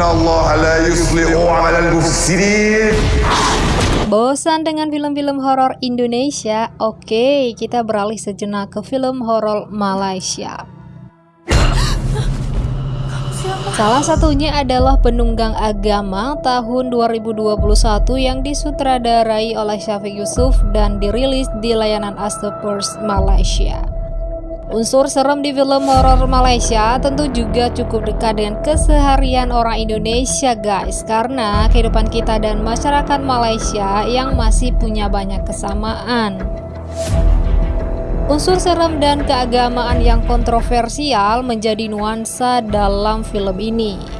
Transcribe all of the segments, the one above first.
Allah la yuslihu mufsirin. Bosan dengan film-film horor Indonesia? Oke, kita beralih sejenak ke film horor Malaysia. Salah satunya adalah Penunggang Agama tahun 2021 yang disutradarai oleh Syafiq Yusuf dan dirilis di layanan Astapers Malaysia. Unsur serem di film horor Malaysia tentu juga cukup dekat dengan keseharian orang Indonesia guys. Karena kehidupan kita dan masyarakat Malaysia yang masih punya banyak kesamaan. Unsur serem dan keagamaan yang kontroversial menjadi nuansa dalam film ini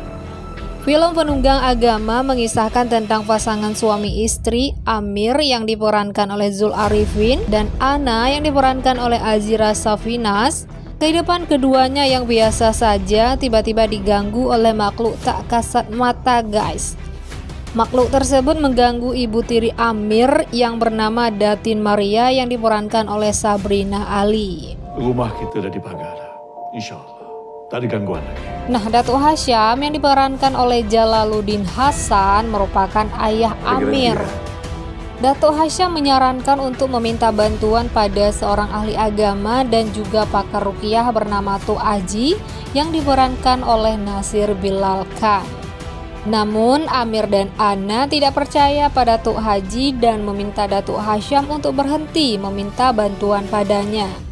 Film Penunggang Agama mengisahkan tentang pasangan suami istri Amir yang diperankan oleh Zul Arifin dan Ana yang diperankan oleh Azira Safinas. Kehidupan keduanya yang biasa saja tiba-tiba diganggu oleh makhluk tak kasat mata guys. Makhluk tersebut mengganggu ibu tiri Amir yang bernama Datin Maria yang diperankan oleh Sabrina Ali. Rumah kita dah dipagar. InsyaAllah. Tak ada gangguan lagi. Nah, Datuk Hasyam yang diperankan oleh Jalaluddin Hasan merupakan ayah Amir. Datuk Hasyam menyarankan untuk meminta bantuan pada seorang ahli agama dan juga pakar rukiah bernama Tu Aji yang diperankan oleh Nasir Bilal Khan. Namun Amir dan Ana tidak percaya pada Tuk Haji dan meminta Datuk Hasyam untuk berhenti meminta bantuan padanya.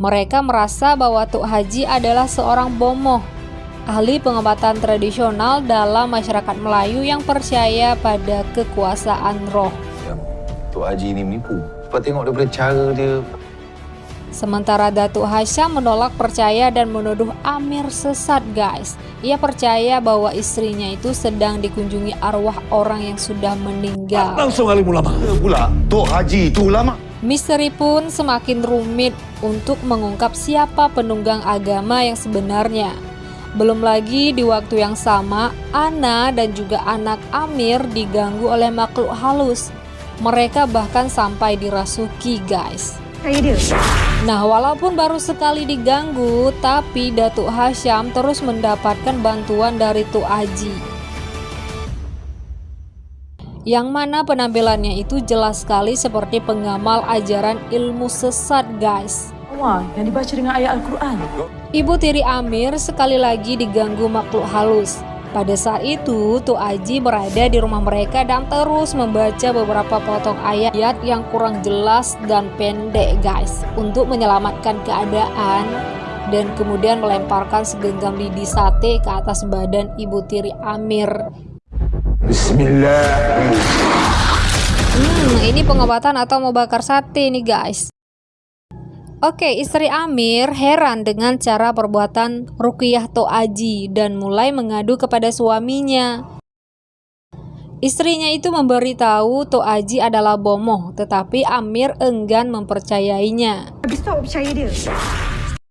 Mereka merasa bahwa Tuk Haji adalah seorang bomoh, ahli pengobatan tradisional dalam masyarakat Melayu yang percaya pada kekuasaan roh. Tuk Haji ni menipu. Sebab tengok daripada cara dia Sementara Datuk Hasyam menolak percaya dan menuduh Amir sesat guys. Ia percaya bahwa istrinya itu sedang dikunjungi arwah orang yang sudah meninggal. Langsung alim ulama. Pula Tok Haji itu ulama Misteri pun semakin rumit untuk mengungkap siapa penunggang agama yang sebenarnya. Belum lagi di waktu yang sama, Ana dan juga anak Amir diganggu oleh makhluk halus. Mereka bahkan sampai dirasuki guys. Nah, walaupun baru sekali diganggu, tapi Datuk Hasyam terus mendapatkan bantuan dari Tuk Aji yang mana penampilannya itu jelas sekali seperti pengamal ajaran ilmu sesat guys. Wah, yang dibaca dengan ayat Al-Quran. Ibu tiri Amir sekali lagi diganggu makhluk halus. Pada saat itu, Tu Aji berada di rumah mereka dan terus membaca beberapa potong ayat yang kurang jelas dan pendek guys untuk menyelamatkan keadaan dan kemudian melemparkan segenggam lidi sate ke atas badan ibu tiri Amir Bismillah Hmm, ini pengobatan atau mau bakar sate nih guys. Oke, istri Amir heran dengan cara perbuatan Rukiah Toaji dan mulai mengadu kepada suaminya. Istrinya itu memberitahu Toaji adalah bomoh, tetapi Amir enggan mempercayainya. Habis tu awak percaya dia?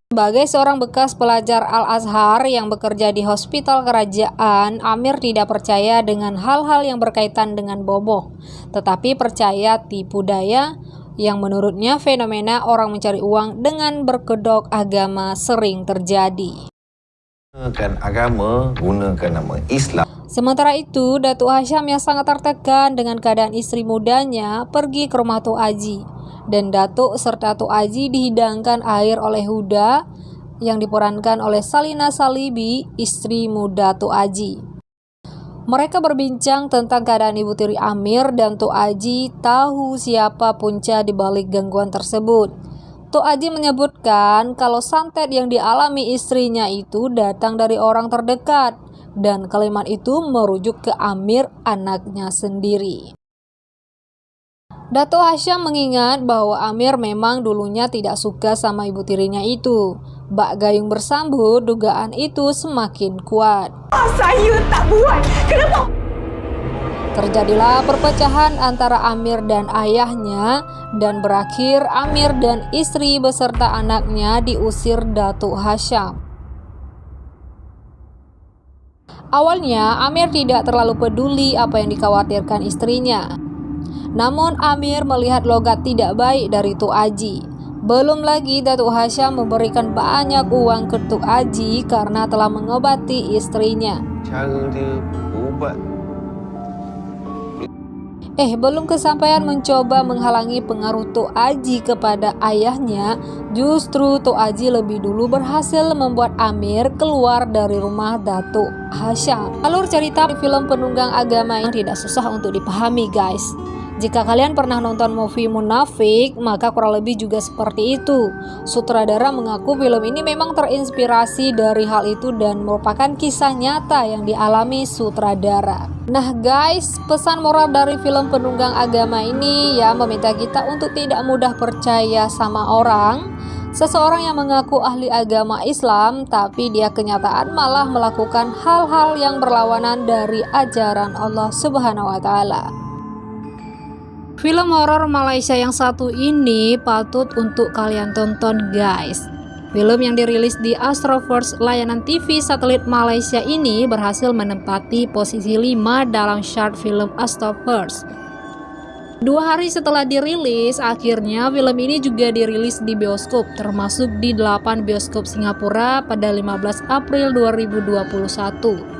Sebagai seorang bekas pelajar Al-Azhar yang bekerja di hospital kerajaan, Amir tidak percaya dengan hal-hal yang berkaitan dengan bomoh, tetapi percaya tipu daya, yang menurutnya fenomena orang mencari uang dengan berkedok agama sering terjadi. gunakan agama, gunakan nama Islam. Sementara itu, Datuk Hasyam yang sangat tertekan dengan keadaan istri mudanya pergi ke rumah Tuk Aji. Dan Datuk serta Tuk Aji dihidangkan air oleh Huda yang diperankan oleh Salina Salibi, istri muda Tuk Aji. Mereka berbincang tentang keadaan ibu tiri Amir dan Tuk Aji tahu siapa punca di balik gangguan tersebut. Tuk Aji menyebutkan kalau santet yang dialami istrinya itu datang dari orang terdekat dan kalimat itu merujuk ke Amir anaknya sendiri. Dato Hasyam mengingat bahwa Amir memang dulunya tidak suka sama ibu tirinya itu. Bak Gayung bersambut, dugaan itu semakin kuat. Oh, saya tak buat. Kenapa? Terjadilah perpecahan antara Amir dan ayahnya dan berakhir Amir dan istri beserta anaknya diusir Datuk Hasyam. Awalnya Amir tidak terlalu peduli apa yang dikhawatirkan istrinya. Namun Amir melihat logat tidak baik dari Tuk Aji. Belum lagi Datuk Hasyam memberikan banyak uang ke Tuk Aji karena telah mengobati istrinya. berubat. Eh, belum kesampaian mencoba menghalangi pengaruh Tok Aji kepada ayahnya, justru Tok Aji lebih dulu berhasil membuat Amir keluar dari rumah Datuk Hasyam. Alur cerita di film penunggang agama yang tidak susah untuk dipahami, guys. Jika kalian pernah nonton movie Munafik, maka kurang lebih juga seperti itu. Sutradara mengaku film ini memang terinspirasi dari hal itu dan merupakan kisah nyata yang dialami sutradara. Nah guys, pesan moral dari film penunggang agama ini ya meminta kita untuk tidak mudah percaya sama orang. Seseorang yang mengaku ahli agama Islam, tapi dia kenyataan malah melakukan hal-hal yang berlawanan dari ajaran Allah Subhanahu wa Ta'ala. Film horor Malaysia yang satu ini patut untuk kalian tonton guys. Film yang dirilis di Astroverse layanan TV satelit Malaysia ini berhasil menempati posisi 5 dalam chart film Astroverse. Dua hari setelah dirilis, akhirnya film ini juga dirilis di bioskop, termasuk di 8 bioskop Singapura pada 15 April 2021.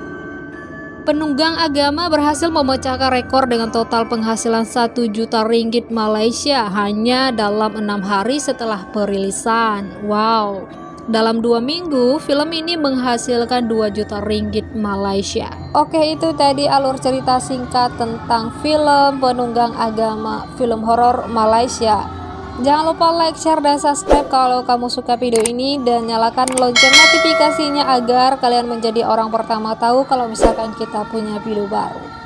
Penunggang agama berhasil memecahkan rekor dengan total penghasilan 1 juta ringgit Malaysia hanya dalam enam hari setelah perilisan. Wow, dalam dua minggu, film ini menghasilkan 2 juta ringgit Malaysia. Oke, itu tadi alur cerita singkat tentang film penunggang agama, film horor Malaysia. Jangan lupa like, share, dan subscribe kalau kamu suka video ini dan nyalakan lonceng notifikasinya agar kalian menjadi orang pertama tahu kalau misalkan kita punya video baru.